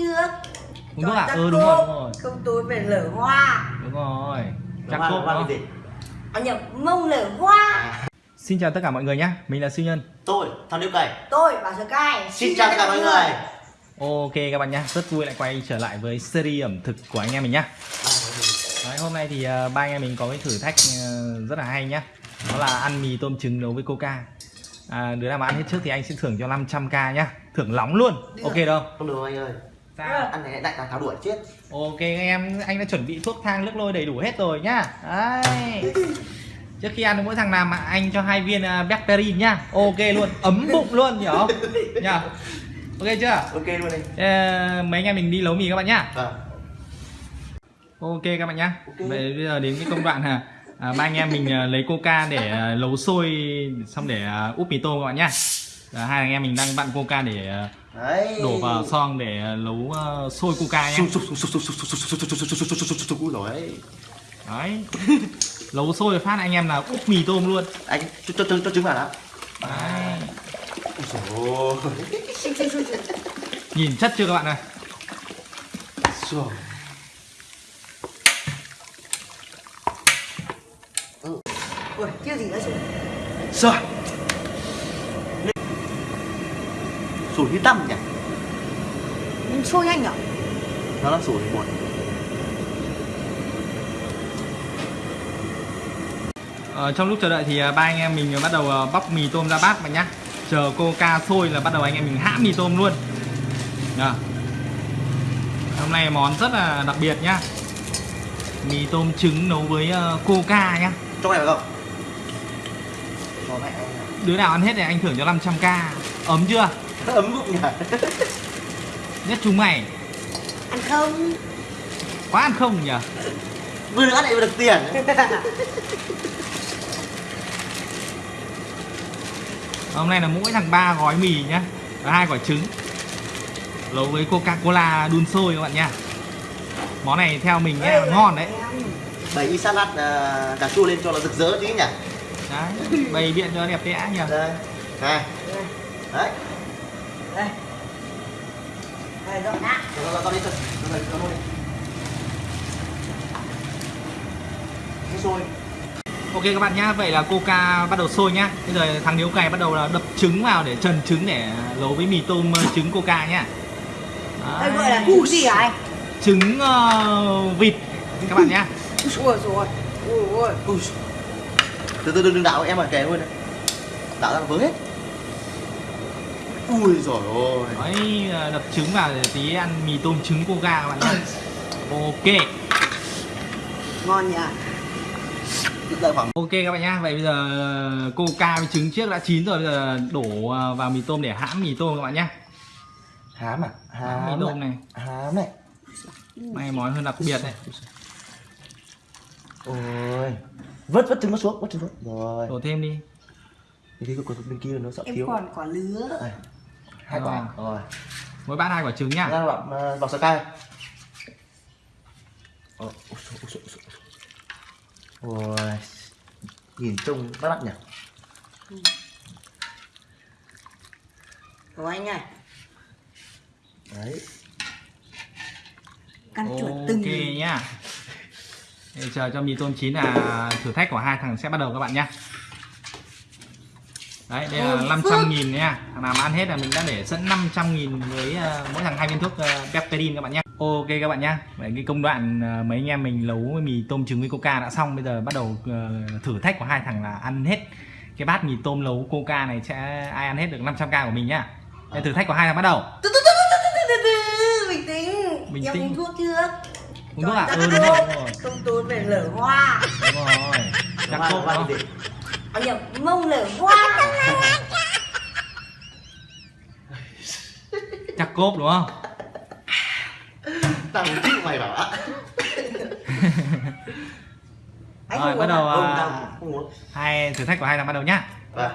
trước uống thuốc à? ừ đúng rồi đúng rồi. Không tôi phải lở hoa. Đúng rồi. Chắc cốp đó. gì? à nhập mông lở hoa. Xin chào tất cả mọi người nhé mình là siêu nhân. Tôi, thằng Điêu Cày. Tôi bảo sơ cai Xin chào tất cả mọi người. ok các bạn nhé rất vui lại quay trở lại với series ẩm thực của anh em mình nhá. Đấy, hôm nay thì ờ, ba anh em mình có cái thử thách ờ, rất là hay nhá. Đó là ăn mì tôm trứng nấu với coca. À, đứa nào mà ăn hết trước thì anh sẽ thưởng cho 500k nhá. Thưởng nóng luôn. Ok đâu? Không được anh ơi sao? Ăn này đại càng tháo đuổi chết. Ok anh em anh đã chuẩn bị thuốc thang nước lôi đầy đủ hết rồi nhá. Đấy. Trước khi ăn mỗi thằng nào mà anh cho hai viên uh, Bacterin nhá. Ok luôn ấm bụng luôn hiểu không? Nhá ok chưa? Ok luôn đi Ờ, mấy anh em mình đi nấu mì các bạn nhá. Vâng. Ok các bạn nhá. Ok. vậy bây giờ đến cái công đoạn à, à, ba anh em mình à, lấy coca để à, nấu sôi xong để à, úp mì tôm các bạn nhá. Và hai anh em mình đang vặn coca để à, Đấy. đổ vào xong để nấu uh, sôi coca nhé rồi đấy nấu sôi phát anh em là úp mì tôm luôn anh cho cho cho, cho trứng vào đã nhìn chất chưa các bạn ơi rồi ôi chưa gì nữa rồi Sủi như tăm nhỉ? Nhưng sôi nhanh nhở Nó là sủi buồn Ờ, trong lúc chờ đợi thì à, ba anh em mình bắt đầu à, bóc mì tôm ra bát bạn nhá. Chờ coca sôi là bắt đầu anh em mình hãm mì tôm luôn. Nhờ. hôm nay món rất là đặc biệt nhá. Mì tôm trứng nấu với à, coca nhá. Trong này không? Cho à. đứa nào ăn hết thì anh thưởng cho 500k ấm chưa ấm bụng nhỉ? Nhất chúng mày. Ăn không? Quá ăn không nhỉ? Vừa được ăn lại vừa được tiền. Hôm nay là mỗi thằng ba gói mì nhá và hai quả trứng. Nấu với coca cola đun sôi các bạn nhá món này theo mình nghe là ngon đấy. Bày y salad à, cà chua lên cho nó rực rỡ tí nhỉ? Đấy bày biện cho đẹp đẽ nhỉ? Đây Này Đấy dọn đi Cái xôi Ok các bạn nhá, vậy là coca bắt đầu sôi nhá. Bây giờ thằng điếu cày bắt đầu là đập trứng vào để trần trứng để nấu với mì tôm ờ, trứng coca nhá. đây Đấy. gọi là trứng gì hả anh trứng ờ, vịt các bạn nhá. ui rồi ui ui Ui Từ từ đừng đừng đảo em ở kè luôn này Đảo ra vướng hết Ui rồi ôi Đấy, ờ, đập trứng vào để tí ăn mì tôm trứng coca các bạn nhá. Ok. ngon nhỉ khoảng Ok các bạn nhá. Vậy bây giờ ờ, coca với trứng trước đã chín rồi, bây giờ đổ ờ, vào mì tôm để hãm mì tôm các bạn nhá. Hám à Hãm mì tôm này. Hám này Này món hơn đặc biệt này. Ôi Vớt vớt trứng nó xuống Vớt trứng xuống Rồi Đổ thêm đi. Thì cái của bên kia nó sợ em thiếu còn quả lứa Đây. Hai quả. Rồi. Mỗi bát hai quả trứng nhá. Ra vào, à, vào sợi cay. Ôi Nhìn trông bắt mắt nhỉ? Của anh này Đấy. Căn chuẩn từng. Ok nhá. Để chờ cho mì tôm chín là thử thách của hai thằng sẽ bắt đầu các bạn nhá. Đấy, đây là Ôi, 500 nghìn nha. Thằng nào mà ăn hết là mình đã để sẵn 500 nghìn với ờ, mỗi thằng hai viên thuốc uh, Pepperin các bạn nhé. Ok các bạn nhá. Vậy cái công đoạn ờ, mấy anh em mình nấu mì tôm trứng với coca đã xong. Bây giờ bắt đầu ờ, thử thách của hai thằng là ăn hết cái bát mì tôm nấu coca này sẽ ai ăn hết được 500k của mình nhá. Đây, thử thách của hai thằng bắt đầu. bình tĩnh Bình tĩnh. uống thuốc trước Uống thuốc à? Ừ đúng rồi, không tôi phải lở hoa Đúng rồi. Chắc à nhập mông lở hoa. Chắc cốp đúng không? Tao chịu mày bảo ạ. Rồi, bắt đầu muốn hai thử thách của hai thằng bắt đầu nhá. Vâng.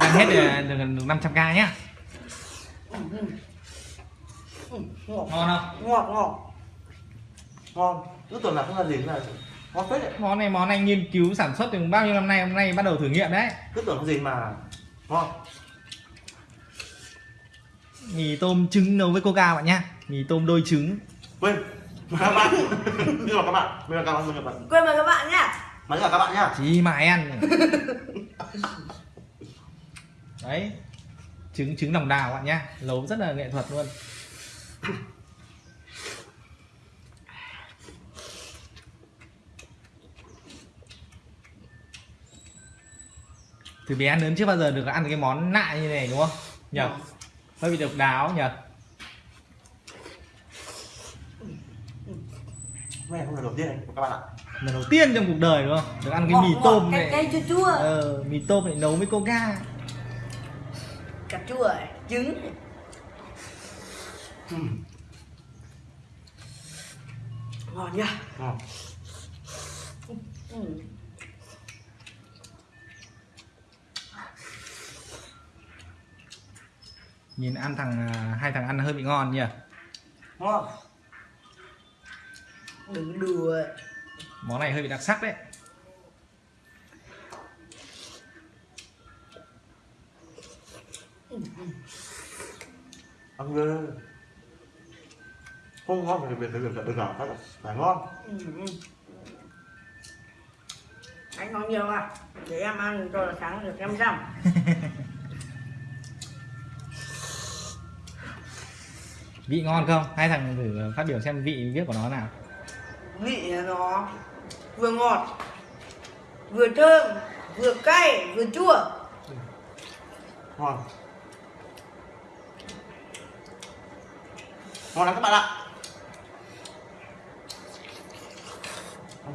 Hết được, được, được 500k nhá. ngọt Ngon không? ngọt ngọt Ngon. Cứ tuần nào không là gì là Ngon phết đấy. Món này món anh nghiên cứu sản xuất từ bao nhiêu năm nay hôm nay bắt đầu thử nghiệm đấy. Cứ tưởng không gì mà Ngon. Mì tôm trứng nấu với coca bạn nhá. Mì tôm đôi trứng. Quên. Mời các bạn. Mời các bạn. Mời các bạn mời các bạn. Quên mời các bạn nhá. Mời cả các bạn nhá. Chỉ mãi ăn đấy. Trứng trứng lòng đào bạn nhá. Nấu rất là nghệ thuật luôn từ bé đến lớn chưa bao giờ được ăn cái món lạ như này đúng không? Nhờ. Hơi bị độc đáo nhờ. Hôm nay không là đầu tiên đấy các bạn ạ. Lần đầu tiên trong cuộc đời đúng không? Được ăn cái mì tôm này. cay chua chua. Ờ, mì tôm này nấu với coca. Cà chua này, trứng. Này. ngon nhá ngon. Nhìn ăn thằng à, hai thằng ăn hơi bị ngon nhỉ? Ngon. Đừng đùa. Món này hơi bị đặc sắc đấy. Ăn ghê không ngon thì việc thì việc được nào phải phải ngon. Ừ. ừ. anh ngon nhiều à? Để em ăn cho là sáng được em răm vị ngon không? Hai thằng thử phát biểu xem vị biết của nó nào. Vị nó vừa ngọt vừa thơm vừa cay vừa chua. Ngon. Ngon lắm các bạn ạ.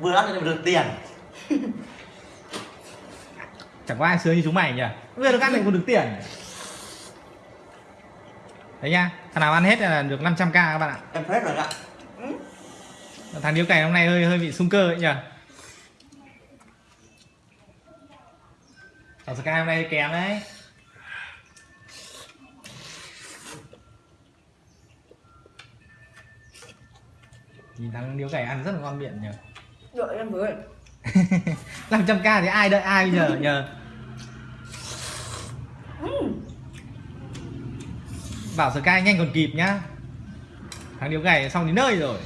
Vừa ăn thì được tiền. Chẳng có ai sướng như chúng mày nhỉ? Vừa được ăn thì còn được tiền đấy nha thằng nào ăn hết là được 500k các bạn ạ. Em hết rồi ạ. Ừ. thằng điếu cày hôm nay hơi hơi bị sung cơ ấy nhỉ thằng sky hôm nay kém đấy. Nhìn thằng điếu cày ăn rất là ngon miệng nhỉ đợi em với. 500k thì ai đợi ai bây giờ nhờ? Ừ. bảo Sky nhanh còn kịp nhá. Thằng điếu cày xong đến nơi rồi.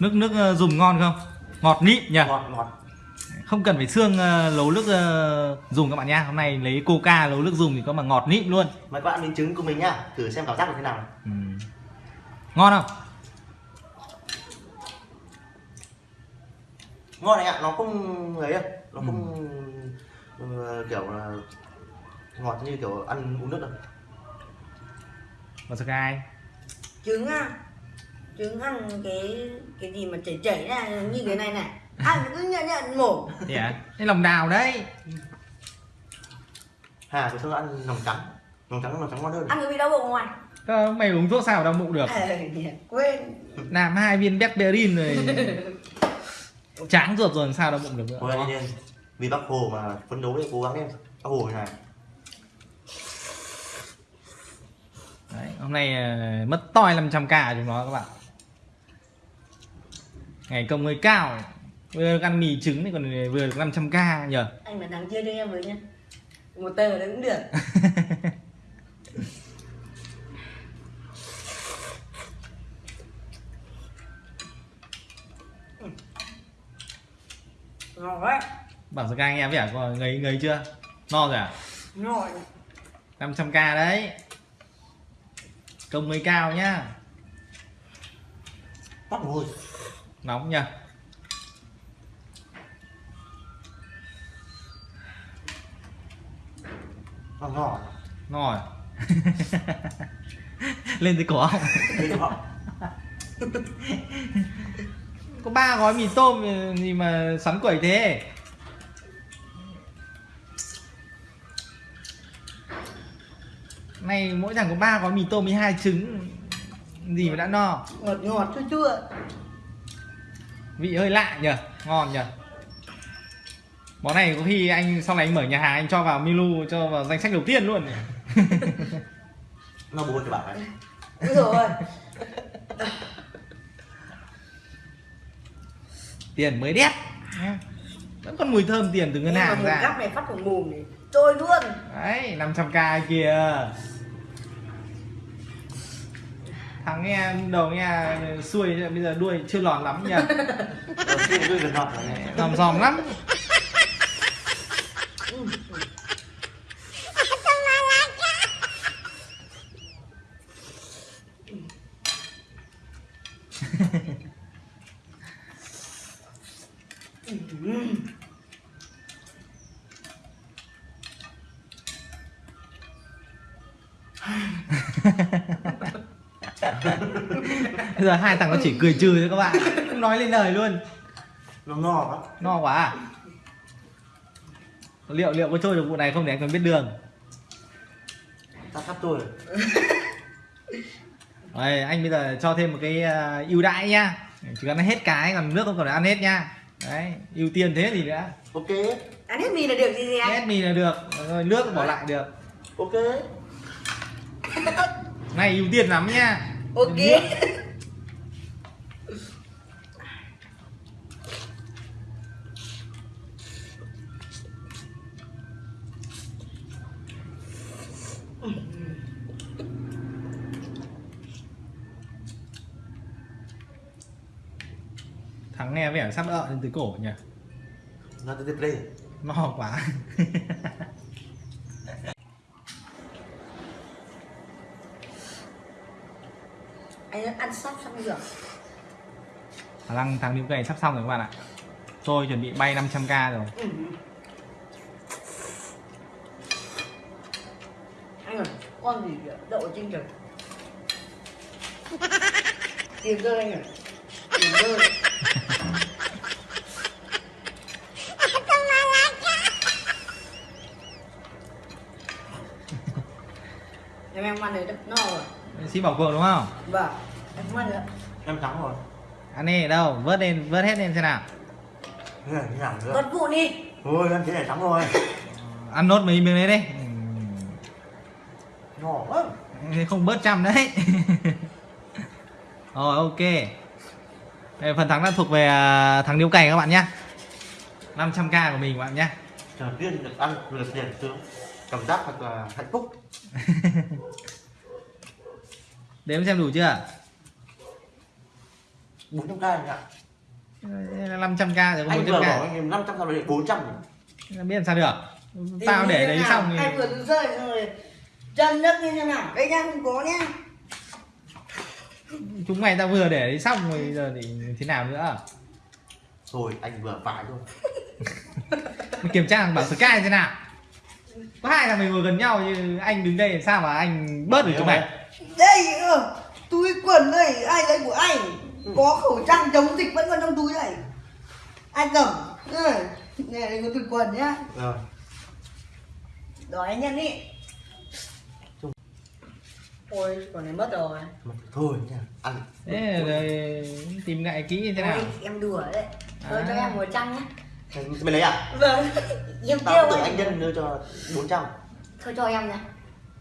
Nước nước ờ, dùng ngon không? Ngọt nịm nhỉ? Ngọt ngọt. Không cần phải xương ờ, nấu nước ờ, dùng các bạn nhá hôm nay lấy coca nấu nước dùng thì có mà ngọt nịm luôn. Mời các bạn miếng trứng của mình nhá. Thử xem cảm giác như thế nào. Ừ. ngon không ngon này ạ nó không ấy đâu nó không ừ, kiểu là ngọt như kiểu ăn uống nước đâu. Và Sky trứng á trứng ăn cái cái gì mà chảy chảy ra như cái này này. Ăn cứ nhận nhận mổ. Thì à? Cái lòng đào đấy. Hà tôi thường ăn lòng trắng? Lòng trắng lòng trắng ngon hơn. Ăn cái bị đau bụng ngoài Ờ, mày uống thuốc sao đau bụng được? À, quên. Làm hai viên Becberin rồi tráng ruột rồi sao đau bụng được nữa thôi nên vì bác hồ mà phấn đấu để cố gắng em. Bác hồ này. Đấy, hôm nay ờ, mất toi 500k chúng nó các bạn. Ngày công hơi cao vừa được ăn mì trứng thì còn vừa được 500k nhờ. Anh là thằng chia cho em với nhá một tờ đấy cũng được ngon đấy bảo Sky nghe vẻ có ngấy ngấy chưa? No rồi à? Ngon 500k đấy. Công hơi cao nhá. Bác hồ nóng nhờ. Ngon ngon no rồi lên tới Đây họ có ba gói mì tôm gì mà xoắn quẩy thế? Này mỗi thằng có ba gói mì tôm với hai trứng. Gì mà đã no. Ngọt ngọt chua chua vị hơi lạ nhờ ngon nhờ. Món này có khi anh sau này anh mở nhà hàng anh cho vào menu cho vào danh sách đầu tiên luôn. Nó buồn cho bạn ấy. Rồi tiền mới đét. Nhá. mùi thơm tiền từ ngân Nhưng mà hàng ra. gắp này phát vào mồm này trôi luôn. Đấy 500k kìa. Thằng nghe đầu nghe xuôi bây giờ đuôi chưa lòn lắm nhỉ dòm dòm lắm bây giờ hai thằng nó chỉ cười trừ thôi các bạn không nói lên lời luôn Nó ngọt lắm. no quá à? liệu liệu có trôi được vụ này không để anh còn biết đường Ta sắp tôi. Đây, anh bây giờ cho thêm một cái à, ưu đãi nhá chỉ cần ăn hết cái còn nước không cần phải ăn hết nha đấy ưu tiên thế thì nữa Ok. ăn hết mì là được gì gì anh hết mì là được rồi nước bỏ lại được Ok. Này ưu tiên lắm nha. Ok. Thắng nghe vẻ sắp ợ lên từ cổ nhỉ? Nó tiếp đây. no quá anh ăn sắp xong rồi. Khả năng thằng điếu cày sắp xong rồi các bạn ạ. Tôi chuẩn bị bay 500k rồi. Ừ. anh ơi con gì kìa? Đậu trên trời. Tiền rơi anh ơi. Tiền rơi em em ăn này đất no rồi. Xin bảo cường đúng không? Vâng em không ăn nữa Em thắng rồi. ăn đi ở đâu? Vớt lên vớt hết lên xem nào. Thế này nào bật vụ đi. Thôi em thế này thắng rồi. ăn nốt mấy miếng đấy đi Ngọt quá. Thế không bớt trăm đấy. Rồi ok. Đây, phần thắng đã thuộc về à, thằng điếu cày các bạn nhé 500k của mình các bạn nhé Đầu tiên được ăn được tiền sướng. Cảm giác thật là hạnh phúc. đếm xem đủ chưa 400 k anh ạ. 500k rồi có Anh vừa bảo 100k anh 500 sao lại 400 nhỉ? biết làm sao được. Tao để đấy xong thì vừa đứng rơi rồi. Chân đất như thế nào? Đây nhá không có nhá chúng mày tao vừa để đấy xong rồi giờ thì thế nào nữa? Thôi anh vừa phải thôi. Mày kiểm tra thằng bảo Sky thế nào? Có hai thằng mình ngồi gần nhau như anh đứng đây làm sao mà anh bớt được chúng mày? đây ờ, túi quần đây ai lấy của anh có khẩu trang chống dịch vẫn còn trong túi này. Ai cầm? Ừ. này. Đây có túi quần nhá. Rồi. đòi anh nhận đi. Ôi còn này mất rồi. Mà Thôi nha. Ăn. thế rồi tìm ngại kỹ như thế nào? Ôi, em đùa đấy. Thôi À. cho em một trăm nhá. Mày lấy à? vâng. Em Tao kêu tưởng anh anh nhân đưa cho 400 thôi cho em nhá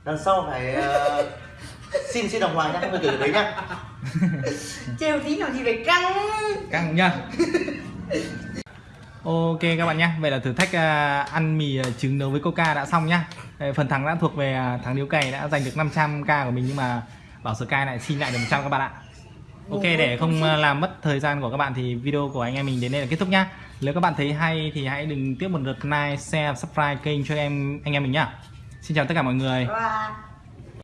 Lần sau phải ờ, xin xin đồng hoàng nhá, không phải gửi đấy nhá trêu tí nào thì phải căng. Căng nhá. Ok các bạn nhé vậy là thử thách à, ăn mì à, trứng nấu với coca đã xong nhá. Phần thắng đã thuộc về à, thằng điếu cày đã giành được 500k của mình nhưng mà bảo sky lại xin lại được 100 các bạn ạ. Ok để không làm mất thời gian của các bạn thì video của anh em mình đến đây là kết thúc nhá. Nếu các bạn thấy hay thì hãy đừng tiếp một lượt like share subscribe kênh cho em anh em mình nhá. Xin chào tất cả mọi người